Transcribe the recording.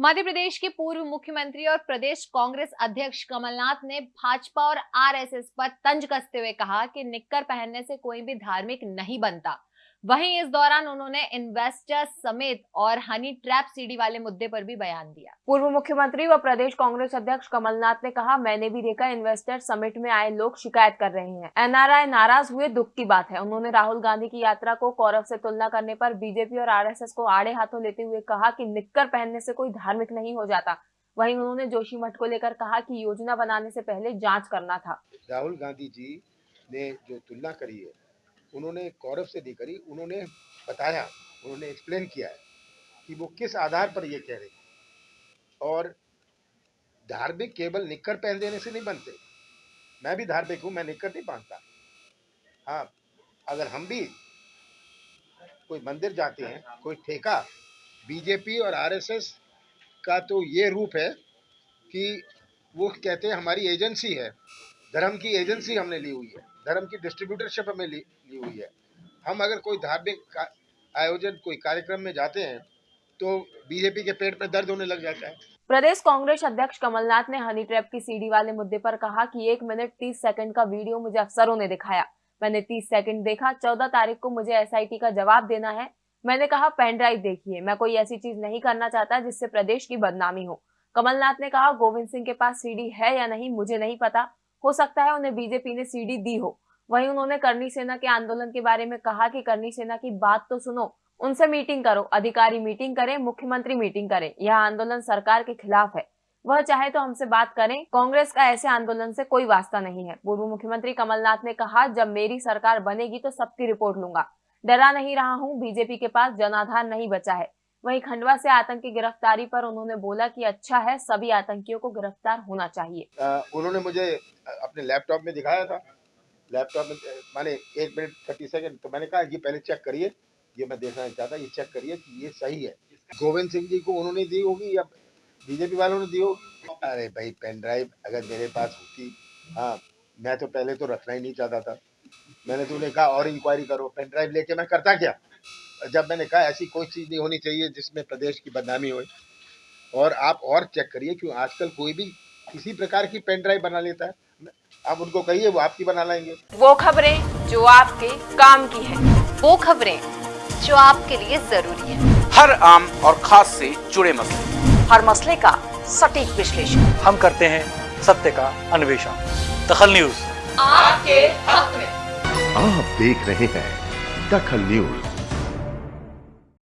मध्य प्रदेश के पूर्व मुख्यमंत्री और प्रदेश कांग्रेस अध्यक्ष कमलनाथ ने भाजपा और आरएसएस पर तंज कसते हुए कहा कि निक्कर पहनने से कोई भी धार्मिक नहीं बनता। वहीं इस दौरान उन्होंने इन्वेस्टर्स समेत और हनी ट्रैप सीडी वाले मुद्दे पर भी बयान दिया। पूर्व मुख्यमंत्री व प्रदेश कांग्रेस अध्यक्ष कमलनाथ ने कहा मैंने भी देखा इन्वेस्टर समिट में आए लोग शिकायत कर रहे हैं। एनआरआई नाराज़ हुए दुख की बात है। उन्होंने राहुल गांधी की यात्रा को कौरव से तुलना करने पर बीजेपी और आरएसएस को आड़े हाथों लेते हुए कहा की निक्कर पहनने से कोई धार्मिक नहीं हो जाता। वहीं उन्होंने जोशी मठ को लेकर कहा कि योजना बनाने से पहले जाँच करना था। राहुल गांधी जी ने जो तुलना करी है उन्होंने कौरव से नहीं करी, उन्होंने बताया, उन्होंने एक्सप्लेन किया है कि वो किस आधार पर ये कह रहे हैं। और धार्मिक केवल निक्कर पहन देने से नहीं बनते। मैं भी धार्मिक हूँ, मैं निक्कर नहीं पहनता हाँ अगर हम भी कोई मंदिर जाते हैं, कोई ठेका बीजेपी और आरएसएस का तो ये रूप है कि वो कहते हैं, हमारी एजेंसी है। धर्म की एजेंसी हमने ली हुई है धर्म की डिस्ट्रीब्यूटरशिप हमें ली, ली हुई है। हम अगर कोई धार्मिक आयोजन कोई कार्यक्रम में जाते हैं तो बीजेपी के पेट में दर्द होने लग जाता है। प्रदेश कांग्रेस अध्यक्ष कमलनाथ ने हनी ट्रैप की सीडी वाले मुद्दे पर कहा कि एक मिनट तीस सेकंड का वीडियो मुझे अफसरों ने दिखाया। मैंने तीस सेकंड देखा चौदह तारीख को मुझे एसआईटी का जवाब देना है। मैंने कहा पेन ड्राइव देखिए मैं कोई ऐसी चीज़ नहीं करना चाहता जिससे प्रदेश की बदनामी हो। कमलनाथ ने कहा गोविंद सिंह के पास सीडी है या नहीं मुझे नहीं पता। हो सकता है उन्हें बीजेपी ने सीडी दी हो। वहीं उन्होंने करनी सेना के आंदोलन के बारे में कहा कि करनी सेना की बात तो सुनो, उनसे मीटिंग करो, अधिकारी मीटिंग करें, मुख्यमंत्री मीटिंग करें, यह आंदोलन सरकार के खिलाफ है। वह चाहे तो हमसे बात करें, कांग्रेस का ऐसे आंदोलन से कोई वास्ता नहीं है। पूर्व मुख्यमंत्री कमलनाथ ने कहा, जब मेरी सरकार बनेगी तो सबकी रिपोर्ट लूँगा। डरा नहीं रहा हूँ, बीजेपी के पास जनाधार नहीं बचा है। वहीं खंडवा से आतंकी गिरफ्तारी पर उन्होंने बोला कि अच्छा है सभी आतंकियों को गिरफ़्तार होना चाहिए। आ, उन्होंने मुझे अपने लैपटॉप में दिखाया था। लैपटॉप में माने एक मिनट थर्टी सेकेंड तो मैंने कहा ये पहले चेक करिए। ये मैं देखना चाहता ये चेक करिए कि ये सही है। गोविंद सिंह जी को उन्होंने दी होगी या बीजेपी वालों ने दी होगी? अरे भाई पेन ड्राइव अगर मेरे पास होती हाँ मैं तो पहले तो रखना ही नहीं चाहता था। मैंने तो उन्हें कहा और इंक्वायरी करो पेन ड्राइव लेके मैं करता क्या? जब मैंने कहा ऐसी कोई चीज़ नहीं होनी चाहिए जिसमें प्रदेश की बदनामी हो और आप और चेक करिए क्यों आजकल कोई भी किसी प्रकार की पेन ड्राइव बना लेता है। आप उनको कहिए वो आपकी बना लाएँगे। वो खबरें जो आपके काम की है। वो खबरें जो आपके लिए ज़रूरी है। हर आम और खास से जुड़े मसले। हर मसले का सटीक विश्लेषण। हम करते हैं सत्य का अन्वेषण। दखल न्यूज़। आपके हक में। आप देख रहे हैं दखल न्यूज़।